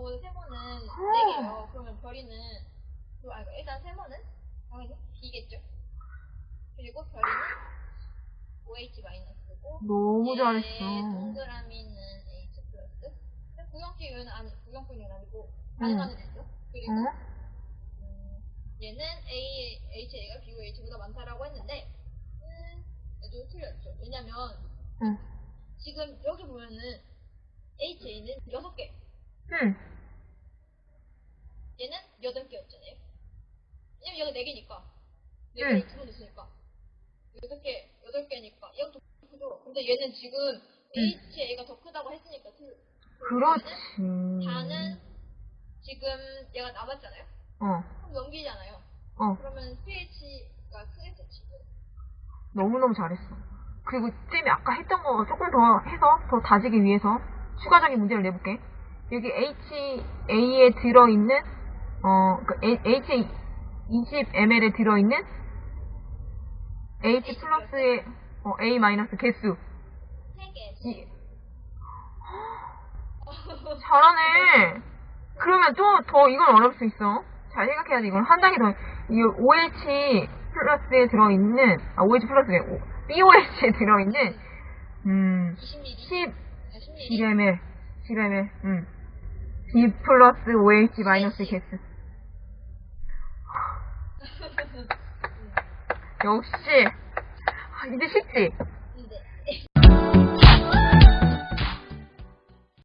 그렇다고 세모는 4개예요. 그러면 별이는 그, 아니, 일단 세모는 당연히 B겠죠. 그리고 별이는 OH 마이너스고 너무 얘 잘했어. 동그라미는 H 플러스. 구형식은 아니 구형식은 아니고 가능하는 애죠. 그리고 응? 음, 얘는 A, HA가 B고 H보다 많다라고 했는데, 음, 얘도 틀렸죠. 왜냐면, 응. 지금 여기 보면은, HA는 6개, 응. 얘는 8개였잖아요. 왜냐면 얘가 4개니까. 응. 4개를 두번 넣으니까. 6개, 8개니까. 얘가 더 크죠. 근데 얘는 지금 HA가 더 크다고 했으니까 틀 그렇지. 다는 지금 얘가 남았잖아요. 어, 그럼 넘기잖아요. 어. 그러면 pH가 크겠죠, 지금. 너무너무 잘했어. 그리고 쌤이 아까 했던 거 조금 더 해서, 더 다지기 위해서 추가적인 문제를 내볼게. 여기 HA에 들어있는, 어, 그 HA 20ml에 들어있는 H 플러스의 어, A 마이너스 개수. 3개. 이, 잘하네. 그러면 또 더 이건 어려울 수 있어. 잘 생각해야지. 이건 한 단계 더. 이 OH 플러스에 들어있는 아 OH 플러스에 BOH에 들어있는 음 20ml. 10 10ml. 11ml 11ml 음 B 플러스 OH 마이너스 개수. 역시 아, 이제 쉽지.